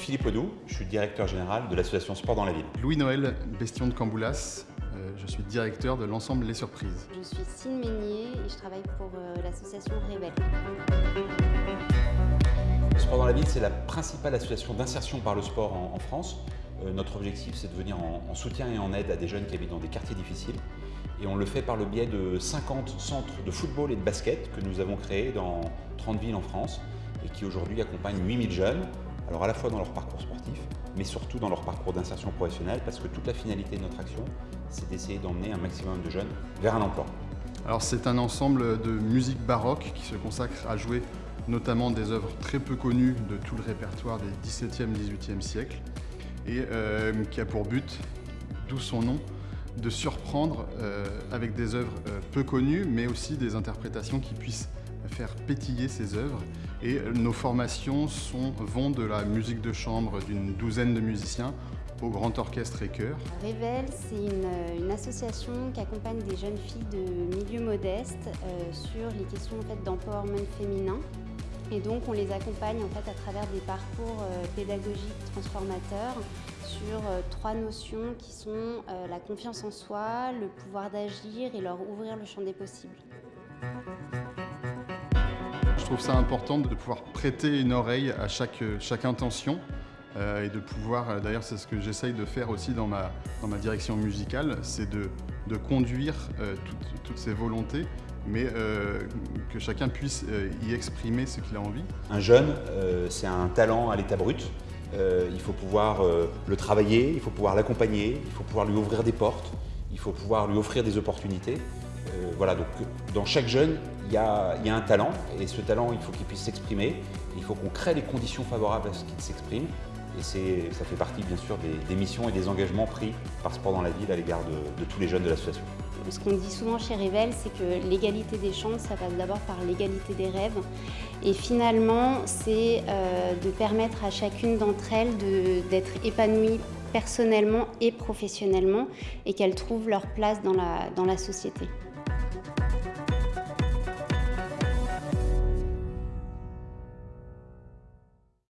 Philippe Audou, je suis directeur général de l'association Sport dans la ville. Louis-Noël Bestion de Camboulas, euh, je suis directeur de l'ensemble Les Surprises. Je suis Cine Meignier et je travaille pour euh, l'association Révèle. Sport dans la ville, c'est la principale association d'insertion par le sport en, France. Euh, notre objectif, c'est de venir en, en, soutien et en aide à des jeunes qui habitent dans des quartiers difficiles. Et on le fait par le biais de 50 centres de football et de basket que nous avons créés dans 30 villes en France et qui aujourd'hui accompagnent 8000 jeunes alors à la fois dans leur parcours sportif, mais surtout dans leur parcours d'insertion professionnelle, parce que toute la finalité de notre action, c'est d'essayer d'emmener un maximum de jeunes vers un emploi. Alors c'est un ensemble de musique baroque qui se consacre à jouer notamment des œuvres très peu connues de tout le répertoire des 17e, 18e siècles, et euh, qui a pour but, d'où son nom, de surprendre euh, avec des œuvres euh, peu connues, mais aussi des interprétations qui puissent faire pétiller ces œuvres. Et nos formations sont, vont de la musique de chambre d'une douzaine de musiciens au grand orchestre et chœur. Révèle, c'est une, association qui accompagne des jeunes filles de milieux modestes euh, sur les questions en fait, d'empowerment féminin. Et donc on les accompagne en fait, à travers des parcours euh, pédagogiques transformateurs sur euh, trois notions qui sont la confiance en soi, le pouvoir d'agir et leur ouvrir le champ des possibles trouve ça important de pouvoir prêter une oreille à chaque, chaque intention euh, et de pouvoir, euh, d'ailleurs c'est ce que j'essaye de faire aussi dans ma, dans ma direction musicale, c'est de, de, conduire euh, toutes, ces volontés, mais que chacun puisse y exprimer ce qu'il a envie. Un jeune, c'est un talent à l'état brut, il faut pouvoir le travailler, il faut pouvoir l'accompagner, il faut pouvoir lui ouvrir des portes, il faut pouvoir lui offrir des opportunités. Voilà, donc dans chaque jeune, il y, a, un talent, et ce talent, il faut qu'il puisse s'exprimer, il faut qu'on crée les conditions favorables à ce qu'il s'exprime, et ça fait partie bien sûr des, missions et des engagements pris par Sport dans la ville à l'égard de, tous les jeunes de l'association. Ce qu'on dit souvent chez Révèle, c'est que l'égalité des chances, ça passe d'abord par l'égalité des rêves. Et finalement, c'est euh, de permettre à chacune d'entre elles d'être épanouie personnellement et professionnellement et qu'elles trouvent leur place dans la, dans la société.